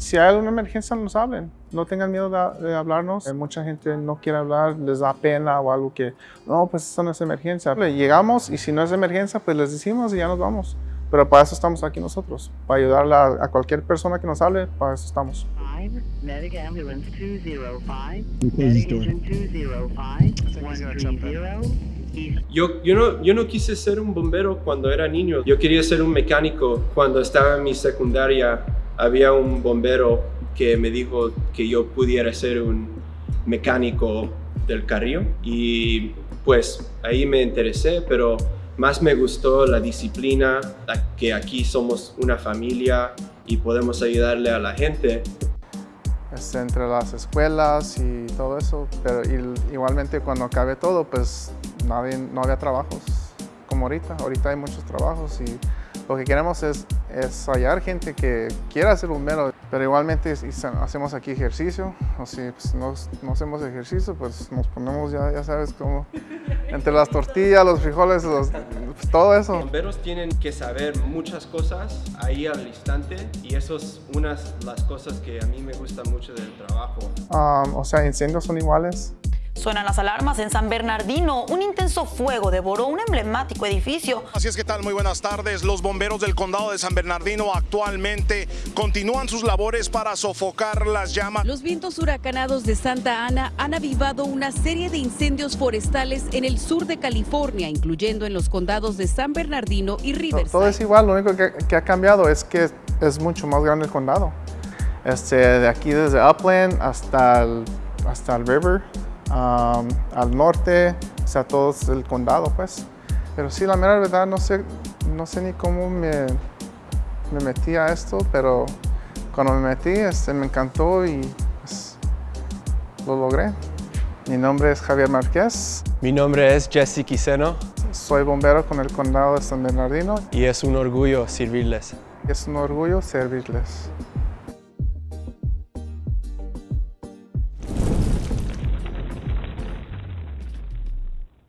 Si hay alguna emergencia, nos hablen. No tengan miedo de, de hablarnos. Eh, Mucha gente no quiere hablar, les da pena o algo que, no, pues eso no es emergencia. Le Llegamos y si no es emergencia, pues les decimos y ya nos vamos. Pero para eso estamos aquí nosotros, para ayudarle a, a cualquier persona que nos hable, para eso estamos. Five, medic ambulance 205, We close this medic door. engine 205, 130, east Yo, yo, no, yo no quise ser un bombero cuando era niño. Yo quería ser un mecánico. Cuando estaba en mi secundaria, había un bombero que me dijo que yo pudiera ser un mecánico del carrillo. Y pues ahí me interesé, pero más me gustó la disciplina, la- que aquí somos una familia y podemos ayudarle a la gente. Este, entre las escuelas y todo eso, pero igualmente cuando acabe todo, pues nadie, no había trabajos como ahorita. Ahorita hay muchos trabajos y lo que queremos es, es hallar gente que quiera ser bombero, pero igualmente si hacemos aquí ejercicio, o si pues, no, no hacemos ejercicio, pues nos ponemos ya, ya sabes, como entre las tortillas, los frijoles, los- pues, todo eso. Bomberos tienen que saber muchas cosas ahí al instante y eso es unas las cosas que a mí me gusta mucho del trabajo. Um, o sea, incendios son iguales. Suenan las alarmas en San Bernardino. Un intenso fuego devoró un emblemático edificio. Así es que tal, muy buenas tardes. Los bomberos del condado de San Bernardino actualmente continúan sus labores para sofocar las llamas. Los vientos huracanados de Santa Ana han avivado una serie de incendios forestales en el sur de California, incluyendo en los condados de San Bernardino y Riverside. Todo es igual, lo único que, que ha cambiado es que es mucho más grande el condado. Este, de aquí desde Upland hasta el, hasta el River, um, al norte, o sea, todo el condado, pues. Pero sí, la mera verdad, no sé, no sé ni cómo me, me metí a esto, pero cuando me metí, este, me encantó y pues, lo logré. Mi nombre es Javier Márquez, Mi nombre es Jesse Quiseno soy bombero con el condado de San Bernardino y es un orgullo servirles. Es un orgullo servirles.